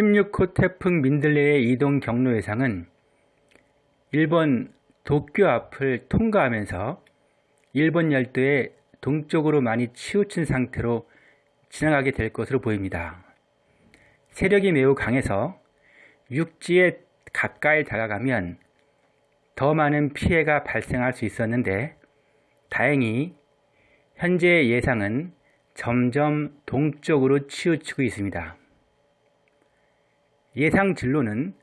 16호 태풍 민들레의 이동 경로 예상은 일본 도쿄 앞을 통과하면서 일본 열도의 동쪽으로 많이 치우친 상태로 지나가게 될 것으로 보입니다. 세력이 매우 강해서 육지에 가까이 다가가면 더 많은 피해가 발생할 수 있었는데 다행히 현재 예상은 점점 동쪽으로 치우치고 있습니다. 예상 진로는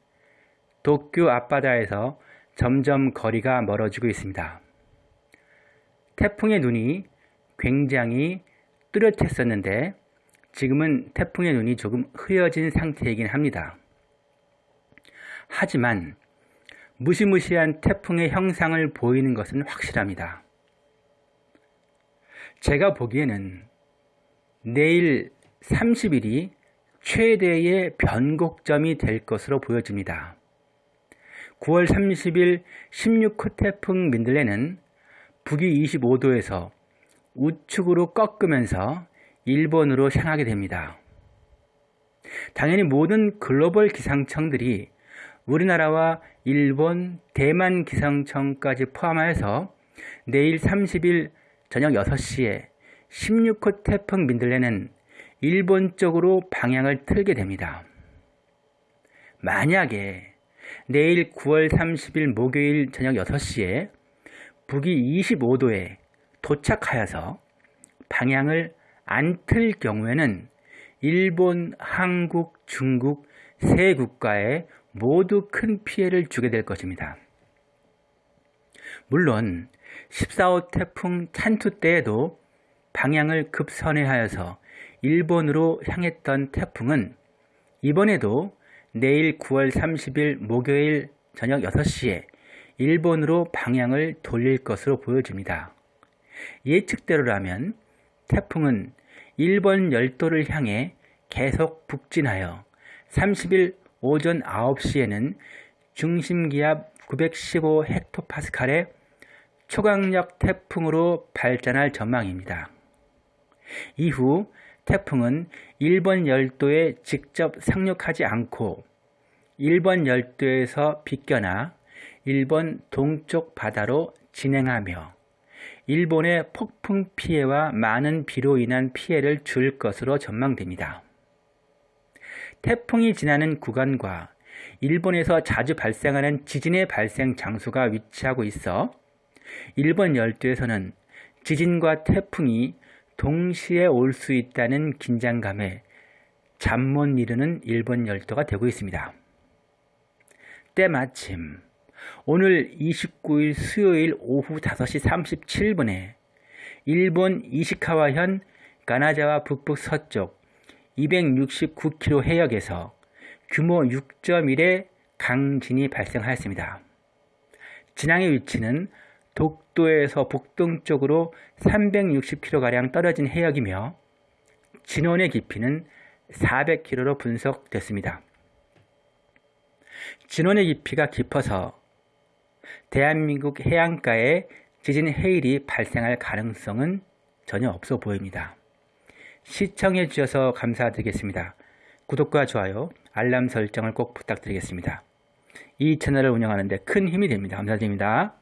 도쿄 앞바다에서 점점 거리가 멀어지고 있습니다. 태풍의 눈이 굉장히 뚜렷했었는데 지금은 태풍의 눈이 조금 흐려진 상태이긴 합니다. 하지만 무시무시한 태풍의 형상을 보이는 것은 확실합니다. 제가 보기에는 내일 30일이 최대의 변곡점이 될 것으로 보여집니다. 9월 30일 16호 태풍 민들레는 북위 25도에서 우측으로 꺾으면서 일본으로 향하게 됩니다. 당연히 모든 글로벌 기상청들이 우리나라와 일본, 대만 기상청까지 포함하여서 내일 30일 저녁 6시에 16호 태풍 민들레는 일본 쪽으로 방향을 틀게 됩니다. 만약에 내일 9월 30일 목요일 저녁 6시에 북위 25도에 도착하여서 방향을 안 틀 경우에는 일본, 한국, 중국 세 국가에 모두 큰 피해를 주게 될 것입니다. 물론 14호 태풍 찬투 때에도 방향을 급선회하여서 일본으로 향했던 태풍은 이번에도 내일 9월 30일 목요일 저녁 6시에 일본으로 방향을 돌릴 것으로 보여집니다. 예측대로라면 태풍은 일본 열도를 향해 계속 북진하여 30일 오전 9시에는 중심기압 915 헥토파스칼의 초강력 태풍으로 발전할 전망입니다. 이후 태풍은 일본 열도에 직접 상륙하지 않고 일본 열도에서 비껴나 일본 동쪽 바다로 진행하며 일본의 폭풍 피해와 많은 비로 인한 피해를 줄 것으로 전망됩니다. 태풍이 지나는 구간과 일본에서 자주 발생하는 지진의 발생 장소가 위치하고 있어 일본 열도에서는 지진과 태풍이 동시에 올 수 있다는 긴장감에 잠 못 이루는 일본 열도가 되고 있습니다. 때마침 오늘 29일 수요일 오후 5시 37분에 일본 이시카와현 가나자와 북북 서쪽 269km 해역에서 규모 6.1의 강진이 발생하였습니다. 진앙의 위치는 독도에서 북동쪽으로 360km가량 떨어진 해역이며 진원의 깊이는 400km로 분석됐습니다. 진원의 깊이가 깊어서 대한민국 해안가에 지진 해일이 발생할 가능성은 전혀 없어 보입니다. 시청해 주셔서 감사드리겠습니다. 구독과 좋아요, 알람 설정을 꼭 부탁드리겠습니다. 이 채널을 운영하는 데 큰 힘이 됩니다. 감사드립니다.